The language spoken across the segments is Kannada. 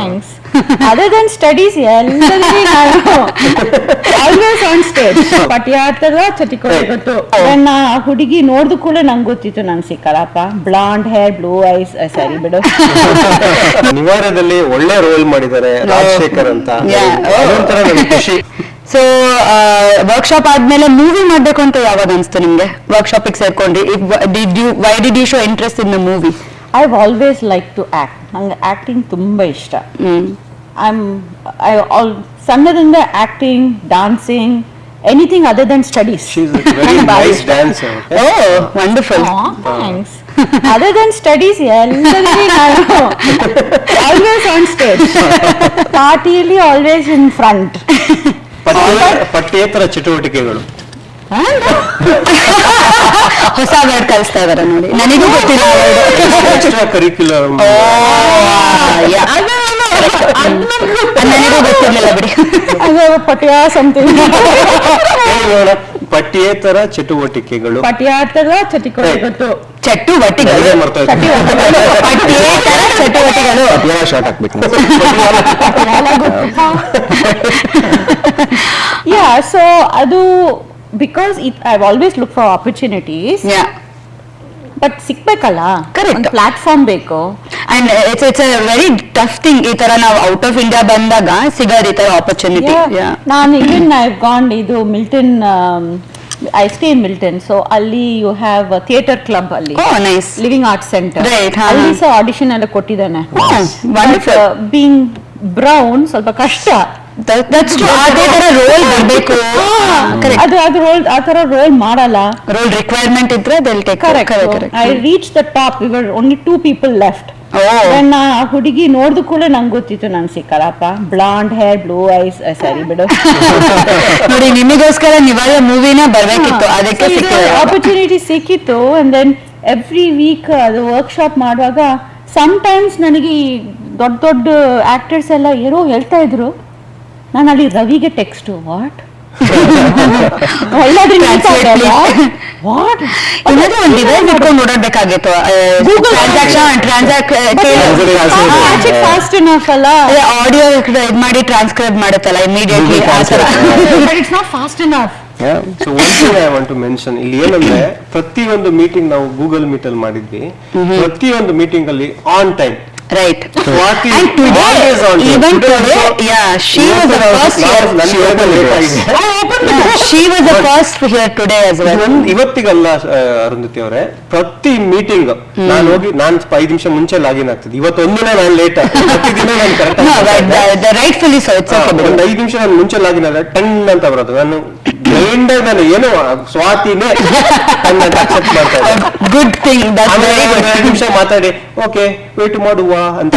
ಥ್ಯಾಂಕ್ಸ್ ಅದರ್ ದನ್ ಸ್ಟಡೀಸ್ ಎಲ್ಲರಿಗೂ ನಾನು ಆಲ್ವೇಸ್ ಆನ್ ಸ್ಟೇಜ್ ಪಟ್ಯಾಟದ ಗೊತ್ತು ನನ್ನ ಆ ಹುಡುಗಿ ನೋಡಿದ ಕೂಡ ನಂಗೆ ಗೊತ್ತಿತ್ತು ನಂಗೆ ಸಿಕ್ಕಲ್ಲಪ್ಪ. ಬ್ಲಾಂಡ್ ಹೇರ್ ಬ್ಲೂ ಐಸ್ ಸರಿ ಬಿಡು. ನಿವಾರದಲ್ಲಿ ಒಳ್ಳೆ ರೋಲ್ ಮಾಡಿದ್ದಾರೆ ರಾಜಶೇಖರ್ ಅಂತ. ಅದೊಂಥರ ನಮ್ಗೆ ಖುಷಿ. ಸೊ ವರ್ಕ್ಶಾಪ್ ಆದ್ಮೇಲೆ ಮೂವಿ ಮಾಡ್ಬೇಕು ಅಂತ ಯಾವಾಗ ಅನ್ಸ್ತು ನಿಮ್ಗೆ? ವರ್ಕ್ಶಾಪಿಗೆ ಸೇರ್ಕೊಂಡ್ರಿ did you why did you show interest in the movie I always like to act ನಂಗೆ ಆಕ್ಟಿಂಗ್ ತುಂಬಾ ಇಷ್ಟ. I'm I all ಸಣ್ಣದಿಂದ acting dancing anything other than studies she's very nice dancer oh wonderful thanks other than studies ಎಲ್ಲರಿಗೂ ನಾನು ಆಲ್ವೇಸ್ ಆನ್ ಸ್ಟೇಜ್ ಪಾರ್ಟಿಯಲ್ಲಿ ಆಲ್ವೇಸ್ ಇನ್ ಫ್ರಂಟ್ ಪಠ್ಯೇತರ ಚಟುವಟಿಕೆಗಳು. ಹೊಸ ವರ್ಡ್ ಕಲಿಸ್ತಾ ಇದಾರೆ ನೋಡಿ. ನನಗೂ ಗೊತ್ತಿಲ್ಲ. Extra curricular. ನನಗೂ ಗೊತ್ತಿರ್ಲಿಲ್ಲ ಬಿಡಿ. ಅದು ಪಟ್ಯ ಸಮಥಿಂಗ್ ಪಠ್ಯೇತರ ಚಟುವಟಿಕೆಗಳು. ಚಟಿಕೋಟಿ ಚಟುವಟಿಕೆಗಳು. ಚಟುವಟಿಕೆ ಮರ್ತೋಯ್ತು. ಪಠ್ಯೇತರ ಚಟುವಟಿಕೆಗಳು. ಶಾರ್ಟ್ ಹಾಕ್ಬೇಕು ಯಾ ಸೊ ಅದು because it I always look for opportunities Yeah. But Correct. ಒಂದು ಪ್ಲಾಟ್ಫಾರ್ಮ್ ಬೇಕು. And it's it's a very tough thing ಈ ತರ ನಾವು ಔಟ್ ಆಫ್ ಇಂಡಿಯಾ ಬಂದಾಗ ಸಿಗೋದು ಈ ತರ ಆಪರ್ಚುನಿಟಿ ನಾನು ಇವನ್ ಐ ಗಾಂಡ್ ಇದು Milton I stay in Milton so ಅಲ್ಲಿ ಯು ಹ್ಯಾವ್ ಥಿಯೇಟರ್ ಕ್ಲಬ್ ಅಲ್ಲಿ. ನೈಸ್ ಲಿವಿಂಗ್ ಆರ್ಟ್ ಸೆಂಟರ್ ಅಲ್ಲಿ ಸಹ ಆಡಿಷನ್ ಎಲ್ಲ ಕೊಟ್ಟಿದ್ದಾನೆ. Wonderful. ಬೀಂಗ್ ಬ್ರೌನ್ ಸ್ವಲ್ಪ ಕಷ್ಟ. ದಟ್ಸ್ ಅದೇ ತರ ರೋಲ್ ಬರಬೇಕು. ಅದು ಅದು ರೋಲ್ ಆ ತರ ರೋಲ್ ಮಾಡಲ್ಲ. ರೋಲ್ ರಿಕ್ವೈರ್ಮೆಂಟ್ ಇದ್ರೆ they'll take correct correct I reach the top ever only two people left ನನ್ನ ಆ ಹುಡುಗಿ ನೋಡಿದ ಕೂಡ ನಂಗೆ ಗೊತ್ತಿತ್ತು ನಂಗೆ ಸಿಕ್ಕಲ್ಲಪ್ಪ. ಬ್ಲಾಂಡ್ ಹೇರ್ ಬ್ಲೂ ಐಸ್ ಸರಿ ಬಿಡು. ನೋಡಿ ನಿಮಗೋಸ್ಕರ ನಿವಾರ ಮೂವಿನ ಬರ್ಬೇಕಿತ್ತು. ಅದಕ್ಕೆ ಆಪರ್ಚುನಿಟಿ ಸಿಕ್ಕಿತ್ತು. ಅಂಡ್ ದೆನ್ ಎವ್ರಿ ವೀಕ್ ಅದು ವರ್ಕ್ಶಾಪ್ ಮಾಡುವಾಗ ಟೈಮ್ಸ್ ನನಗೆ ದೊಡ್ಡ ದೊಡ್ಡ ಆಕ್ಟರ್ಸ್ ಎಲ್ಲ ಏನೋ ಹೇಳ್ತಾ ಇದ್ರು. ನಾನು ಅಲ್ಲಿ ರವಿಗೆ ಟೆಕ್ಸ್ಟ್ ವಾಟ್ ವಾಟ್ ಏನಾದ್ರೂ ಒಂದು ಡಿವೈಸ್ ಇಟ್ಕೊಂಡು ಓಡಾಡ್ಬೇಕಾಗಿತ್ತು Google transaction transact fast enough ಅಲ್ಲ? ಆಡಿಯೋ ಇದ್ ಮಾಡಿ transcribe ಮಾಡುತ್ತಲ್ಲ immediately it's not fast enough so one thing I want to mention ಇಲ್ಲಿ ಏನಂದ್ರೆ ಪ್ರತಿಯೊಂದು ಮೀಟಿಂಗ್ ನಾವು ಗೂಗಲ್ ಮೀಟ್ ಅಲ್ಲಿ ಮಾಡಿದ್ವಿ. ಪ್ರತಿಯೊಂದು ಮೀಟಿಂಗ್ ಅಲ್ಲಿ on time right is, And today, time. even Today today, also- yeah, she was the first here. She opened the ಆಗಿದೆ. Yeah, she was the first here today as well. ಇವತ್ತಿಗಲ್ಲ ಅರುಂಧತಿ ಅವರೇ ಪ್ರತಿ ಮೀಟಿಂಗ್ ನಾನು ಹೋಗಿ ನಾನು ಐದು ನಿಮಿಷ ಮುಂಚೆ ಲಾಗಿನ್ ಆಗ್ತಿದ್ದೆ ಇವತ್ತು ಒಂದಿನ ನಾನು ಲೇಟ್ ಪ್ರತಿದಿನ ನಾನು ಕರೆಕ್ಟ್ so, it's okay. ಒಂದ್ ಐದು ನಿಮಿಷ ನಾನು ಮುಂಚೆ ಲಾಗಿನ್ ಆದ್ರೆ ಟೆನ್ ಅಂತ ಬರೋದು ನಾನು ಆಗಿ ನಾನು ಏನು ಸ್ವಾತಿನೇ ಅಕ್ಸೆಪ್ಟ್ ಮಾಡ್ತಾ ಗುಡ್ ಥಿಂಗ್. ಎರಡು ನಿಮಿಷ ಮಾತಾಡಿ ಓಕೆ ವೇಟ್ ಮಾಡುವ ಅಂತ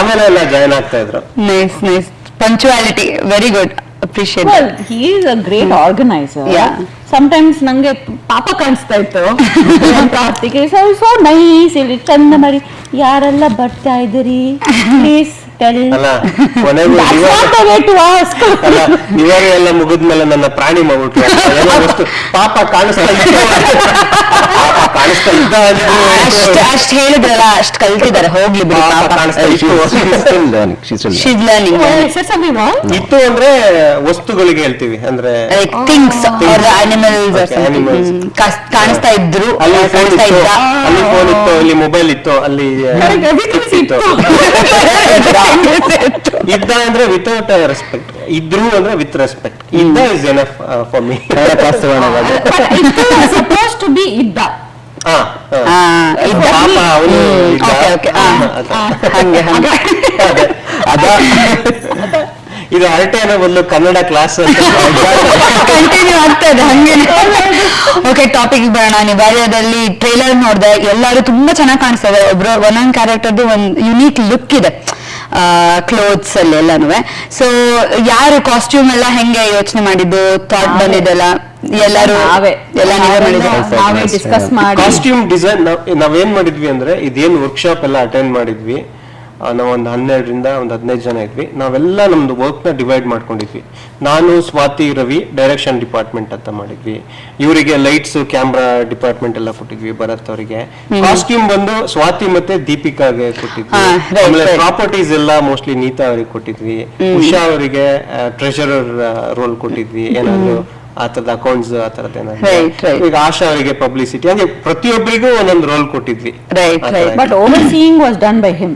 ಆಮೇಲೆ ಎಲ್ಲ ಜಾಯ್ನ್ ಆಗ್ತಾ ಇದ್ರು. Nice nice punctuality very good appreciate well that. He is a great organiser Yeah. Sometimes ನಂಗೆ ಪಾಪ ಕಾಣಿಸ್ತಾ ಇತ್ತು. ಕಾರ್ತಿಕ್ ಸೋ ಸೊ ನೈಸ್ ಇಲ್ಲಿ ಚಂದ ಮಾಡಿ ಯಾರೆಲ್ಲ ಬರ್ತಾ ಇದ್ದೀರಿ? ಪ್ಲೀಸ್ ಕೊನೆಗೂ ಇವಾಗ ಎಲ್ಲ ಮುಗಿದ್ಮೇಲೆ ನನ್ನ ಪ್ರಾಣಿ ಮಾಡ್ಬಿಟ್ರು ಏನೋ ಪಾಪ ಕಾಣಿಸ್ತಾ ಕಾಣಿಸ್ತಾ ಇದ್ದ ಅಷ್ಟ್ ಅಷ್ಟ್ ಹೇಳಿದ್ರಲ್ಲ ಅಷ್ಟ್ ಕಲ್ತಿದ್ದಾರೆ. ಹೋಗ್ಲಿ ಬಿಡಿ ಇತ್ತು. ಅಂದ್ರೆ ವಸ್ತುಗಳಿಗೆ ಹೇಳ್ತೀವಿ ಅಂದ್ರೆ ಥಿಂಗ್ಸ್. ಅನಿಮಲ್ಸ್. ಕಾಣಿಸ್ತಾ ಇದ್ರು ಅಲ್ಲಿ ಫೋನ್ ಕಾಣಿಸ್ತಾ ಇತ್ತು. ಇದ್ದ. ಅಲ್ಲಿ ಫೋನ್ ಇತ್ತು ಅಲ್ಲಿ ಮೊಬೈಲ್ ಇತ್ತು ಅಲ್ಲಿ ಇತ್ತು ಇದ್ದ ಅಂದ್ರೆ ವಿತೌಟ್ ರೆಸ್ಪೆಕ್ಟ್ ಇದ್ರು ಅಂದ್ರೆ ವಿತ್ ರೆಸ್ಪೆಕ್ಟ್ ಇದ್ದ is enough for me suppose to be ಇದ್ದ. ಆ, ಹರಟೆ ಅನ್ನೋ ಇದು ಬದಲು ಕನ್ನಡ ಕ್ಲಾಸ್ ಕಂಟಿನ್ಯೂ ಆಗ್ತಾ ಇದೆ ಹಂಗೆ. ಓಕೆ ಟಾಪಿಕ್ ಬರೋಣ. ನಿವಾರ್ಯದಲ್ಲಿ ಟ್ರೈಲರ್ ನೋಡಿದೆ ಎಲ್ಲರೂ ತುಂಬಾ ಚೆನ್ನಾಗಿ ಕಾಣಿಸ್ತದೆ. ಇದೆ ಒಬ್ರು ಒಂದೊಂದು ಕ್ಯಾರೆಕ್ಟರ್ದು ಒಂದು ಯುನೀಕ್ ಲುಕ್ ಇದೆ. ಕ್ಲೋತ್ಸ್ ಅಲ್ಲಿ ಎಲ್ಲಾನು ಸೊ ಯಾರು ಕಾಸ್ಟ್ಯೂಮ್ ಎಲ್ಲ ಹೆಂಗೆ ಯೋಚನೆ ಮಾಡಿದ್ದು ಥಾಟ್ ಬಂದಿದ್ದೆಲ್ಲ? ಎಲ್ಲರೂ ನಾವೇ. ಎಲ್ಲ ನೀವೇ ಮಾಡಿದ್ದು ನಾವೇ ಡಿಸ್ಕಸ್ ಮಾಡಿ. ಕಾಸ್ಟ್ಯೂಮ್ ಡಿಸೈನ್ ನಾವೇನ್ ಮಾಡಿದ್ವಿ ಅಂದ್ರೆ ಇದೇನ್ ವರ್ಕ್ಶಾಪ್ ಎಲ್ಲ ಅಟೆಂಡ್ ಮಾಡಿದ್ವಿ. ನಾವು ಒಂದು ಹನ್ನೆರಡರಿಂದ ಒಂದು ಹದಿನೈದು ಜನ ಇದ್ವಿ. ನಾವೆಲ್ಲ ನಮ್ದು ವರ್ಕ್ನ ಡಿವೈಡ್ ಮಾಡ್ಕೊಂಡಿದ್ವಿ. ನಾನು ಸ್ವಾತಿ ರವಿ ಡೈರೆಕ್ಷನ್ ಡಿಪಾರ್ಟ್ಮೆಂಟ್ ಅಂತ ಮಾಡಿದ್ವಿ. ಇವರಿಗೆ ಲೈಟ್ಸ್ ಕ್ಯಾಮ್ರಾ ಡಿಪಾರ್ಟ್ಮೆಂಟ್ ಎಲ್ಲ ಕೊಟ್ಟಿದ್ವಿ ಭರತ್ ಅವರಿಗೆ. ಕಾಸ್ಟ್ಯೂಮ್ ಬಂದು ಸ್ವಾತಿ ಮತ್ತೆ ದೀಪಿಕಾಗೆ ಕೊಟ್ಟಿದ್ವಿ. ಆಮೇಲೆ. ಪ್ರಾಪರ್ಟೀಸ್ ಎಲ್ಲ ಮೋಸ್ಟ್ಲಿ ನೀತಾ ಅವರಿಗೆ ಕೊಟ್ಟಿದ್ವಿ. ಉಷಾ ಅವರಿಗೆ ಟ್ರೆಷರರ್ ರೋಲ್ ಕೊಟ್ಟಿದ್ವಿ. ಏನಾದ್ರು ಆ ತರದ ಅಕೌಂಟ್ಸ್ ಆ ತರದ್ right. ಈಗ ಆಶಾ ಅವರಿಗೆ ಪಬ್ಲಿಸಿಟಿ ಅಂದ್ರೆ ಪ್ರತಿಯೊಬ್ಬರಿಗೂ ಒಂದೊಂದು ರೋಲ್ ಕೊಟ್ಟಿದ್ವಿ. Right right. But overseeing was done by him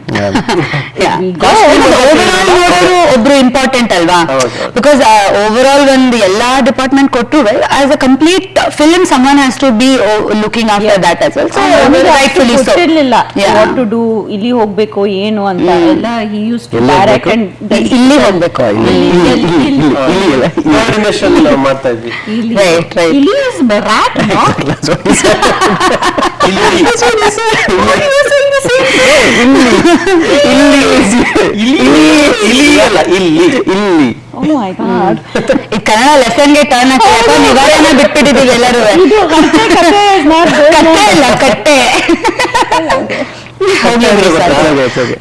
ಒಬ್ರು ಇಂಪಾರ್ಟೆಂಟ್ ಅಲ್ವಾ. ಬಿಕಾಸ್ ಓವರ್ ಆಲ್ ಒಂದು ಎಲ್ಲಾ ಡಿಪಾರ್ಟ್ಮೆಂಟ್ ಕೊಟ್ಟರು as a complete film someone has to be looking after that as well rightfully ಗೊತ್ತಿರ್ಲಿಲ್ಲ ಇರಲಿಲ್ಲ ವಾಟ್ ಟು ಡು ಇಲ್ಲಿ ಹೋಗಬೇಕು ಏನು ಅಂತ ಎಲ್ಲ ಹಿ ಯೂಸ್ ಟು ಡೈರೆಕ್ಟ್ ಹೋಗ್ಬೇಕು? ಅಂಡ್ ಇಲ್ಲಿ ಇಲ್ಲಿ ಕೋಆರ್ಡಿನೇಷನ್ ಮಾಡ್ತಾ ಇದ್ವಿ Right, right. ಇಲ್ಲಿ ಇಸ್ ರ್ಯಾಟ್ ಇಲ್ಲಿ ಅಲ್ಲ ಇಲ್ಲಿ ಇಲ್ಲಿ. ಓ ಮೈ ಗಾಡ್ ಈ ಕನ್ನಡ ಲೆಸನ್ಗೆ ಟರ್ನ್ ಹಾಕಿ ನಿವಾರಣೆ ಬಿಟ್ಬಿಟ್ಟಿದೀವಿ ಎಲ್ಲರೂ. ಇದು ಕತೆ ಕತೆ is not good. ಕಟ್ಟೆ ಇಲ್ಲ ಕಟ್ಟೆ. ಹೋಗ್ಲಿ ಬಿಡಿ sir.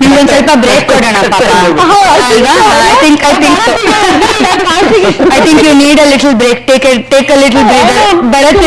ನಿಮ್ಗೊಂದ್ ಸ್ವಲ್ಪ ಬ್ರೇಕ್ ಕೊಡೋಣ ಪಾಪ I think I think I think you need a little break take take a little break ಬರತ್